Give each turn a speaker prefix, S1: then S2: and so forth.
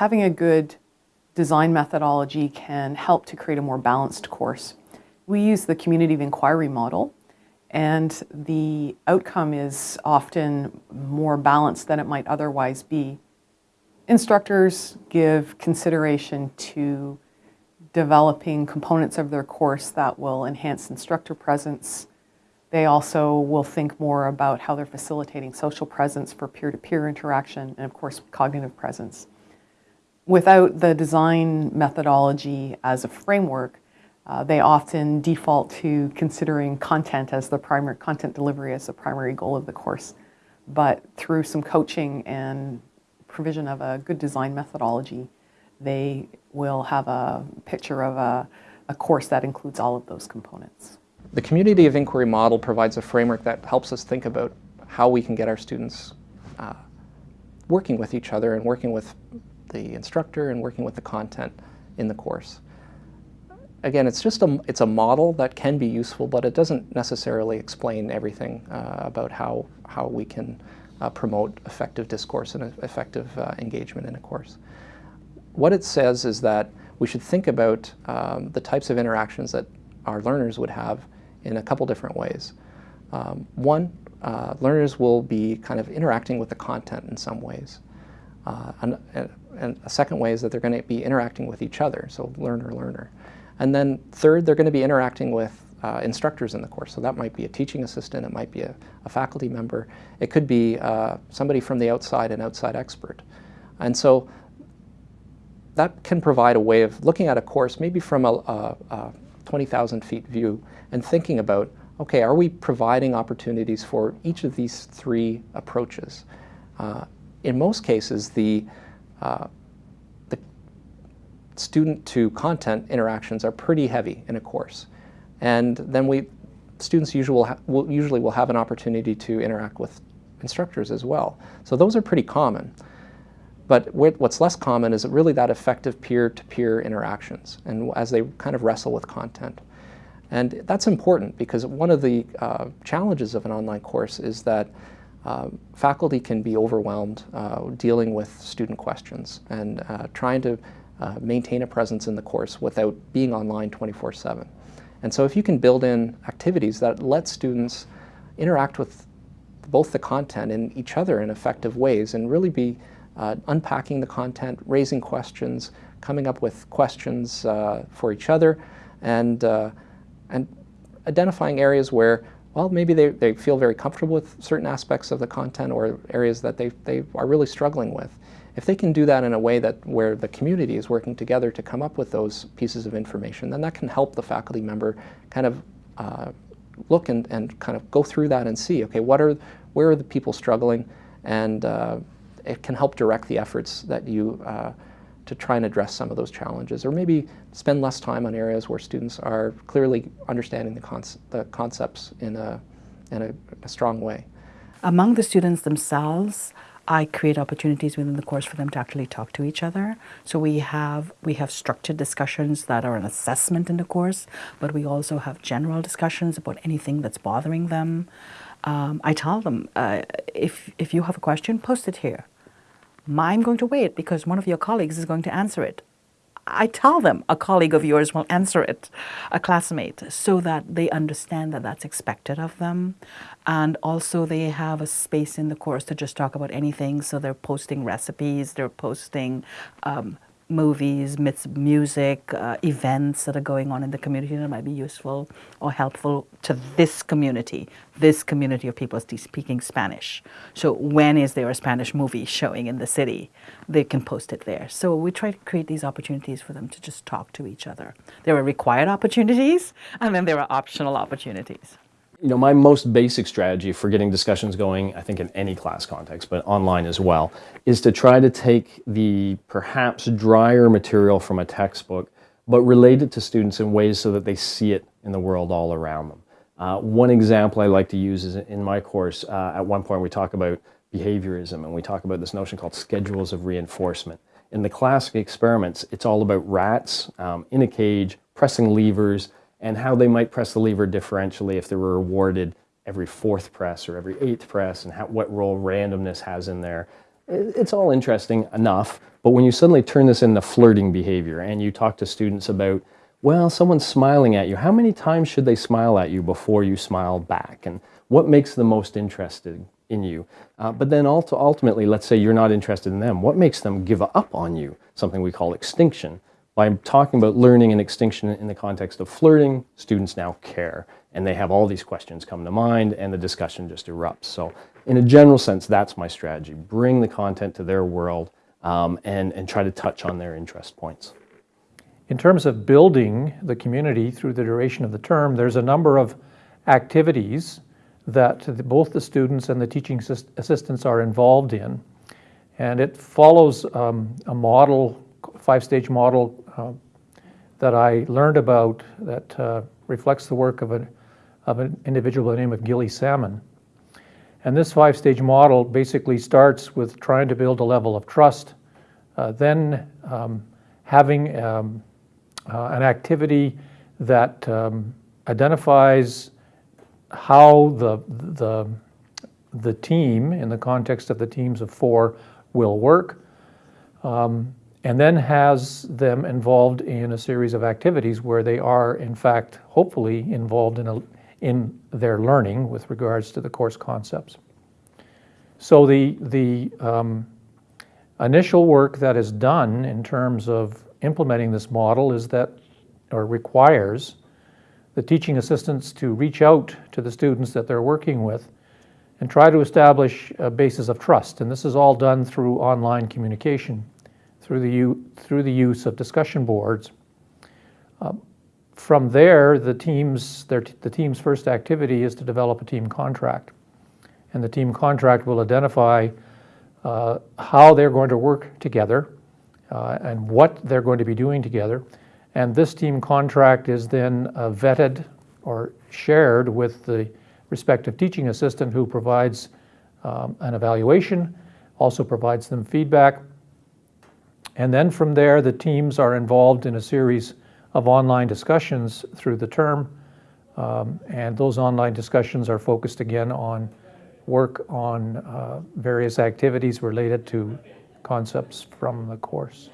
S1: having a good design methodology can help to create a more balanced course. We use the community of inquiry model and the outcome is often more balanced than it might otherwise be. Instructors give consideration to developing components of their course that will enhance instructor presence. They also will think more about how they're facilitating social presence for peer-to-peer -peer interaction and of course cognitive presence. Without the design methodology as a framework, uh, they often default to considering content as the primary, content delivery as the primary goal of the course. But through some coaching and provision of a good design methodology, they will have a picture of a, a course that includes all of those components.
S2: The community of inquiry model provides a framework that helps us think about how we can get our students uh, working with each other and working with the instructor and working with the content in the course. Again, it's just a, it's a model that can be useful, but it doesn't necessarily explain everything uh, about how, how we can uh, promote effective discourse and effective uh, engagement in a course. What it says is that we should think about um, the types of interactions that our learners would have in a couple different ways. Um, one, uh, learners will be kind of interacting with the content in some ways. Uh, and, and, a second way is that they're going to be interacting with each other, so learner-learner. And then third, they're going to be interacting with uh, instructors in the course. So that might be a teaching assistant, it might be a, a faculty member, it could be uh, somebody from the outside, an outside expert. And so that can provide a way of looking at a course maybe from a, a, a 20,000 feet view and thinking about, okay, are we providing opportunities for each of these three approaches? Uh, in most cases, the, uh, the student to content interactions are pretty heavy in a course. And then we, students usually will, usually will have an opportunity to interact with instructors as well. So those are pretty common. But what's less common is really that effective peer-to-peer -peer interactions and as they kind of wrestle with content. And that's important because one of the uh, challenges of an online course is that uh, faculty can be overwhelmed uh, dealing with student questions and uh, trying to uh, maintain a presence in the course without being online 24-7. And so if you can build in activities that let students interact with both the content and each other in effective ways and really be uh, unpacking the content, raising questions, coming up with questions uh, for each other, and, and identifying areas where, well, maybe they, they feel very comfortable with certain aspects of the content or areas that they, they are really struggling with. If they can do that in a way that where the community is working together to come up with those pieces of information, then that can help the faculty member kind of uh, look and, and kind of go through that and see, okay, what are, where are the people struggling, and uh, it can help direct the efforts that you uh, to try and address some of those challenges, or maybe spend less time on areas where students are clearly understanding the, conce the concepts in, a, in a, a strong way.
S3: Among the students themselves, I create opportunities within the course for them to actually talk to each other. So we have we have structured discussions that are an assessment in the course, but we also have general discussions about anything that's bothering them. Um, I tell them, uh, if, if you have a question, post it here. I'm going to wait because one of your colleagues is going to answer it. I tell them a colleague of yours will answer it, a classmate, so that they understand that that's expected of them. And also they have a space in the course to just talk about anything. So they're posting recipes, they're posting um, movies, myths, music, uh, events that are going on in the community that might be useful or helpful to this community, this community of people speaking Spanish. So when is there a Spanish movie showing in the city? They can post it there. So we try to create these opportunities for them to just talk to each other. There are required opportunities and then there are optional opportunities
S4: you know, my most basic strategy for getting discussions going, I think in any class context, but online as well, is to try to take the perhaps drier material from a textbook, but relate it to students in ways so that they see it in the world all around them. Uh, one example I like to use is in my course, uh, at one point we talk about behaviorism and we talk about this notion called schedules of reinforcement. In the classic experiments, it's all about rats um, in a cage, pressing levers, and how they might press the lever differentially if they were rewarded every fourth press or every eighth press and how, what role randomness has in there. it- it's all interesting enough, but when you suddenly turn this into flirting behavior and you talk to students about, well, someone's smiling at you, how many times should they smile at you before you smile back? And what makes them most interested in you? Uh, but then ultimately, let's say you're not interested in them, what makes them give up on you? Something we call extinction. By talking about learning and extinction in the context of flirting, students now care and they have all these questions come to mind and the discussion just erupts. So in a general sense, that's my strategy. Bring the content to their world um, and, and try to touch on their interest points.
S5: In terms of building the community through the duration of the term, there's a number of activities that both the students and the teaching assist- assistants are involved in. And it follows um, a model, five-stage model uh, that I learned about that uh, reflects the work of, a, of an individual by the name of Gilly Salmon. And this five-stage model basically starts with trying to build a level of trust, uh, then um, having um, uh, an activity that um, identifies how the, the, the team, in the context of the teams of four, will work, um, and then has them involved in a series of activities where they are, in fact, hopefully involved in, a, in their learning with regards to the course concepts. So the, the um, initial work that is done in terms of implementing this model is that, or requires, the teaching assistants to reach out to the students that they're working with and try to establish a basis of trust. And this is all done through online communication, through the, through the use of discussion boards. Uh, From there, the team's, their, the team's first activity is to develop a team contract. And the team contract will identify uh, how they're going to work together uh, and what they're going to be doing together. And this team contract is then uh, vetted or shared with the respective teaching assistant who provides um, an evaluation, also provides them feedback. And then from there, the teams are involved in a series of online discussions through the term. Um, and those online discussions are focused again on work on uh, various activities related to concepts from the course.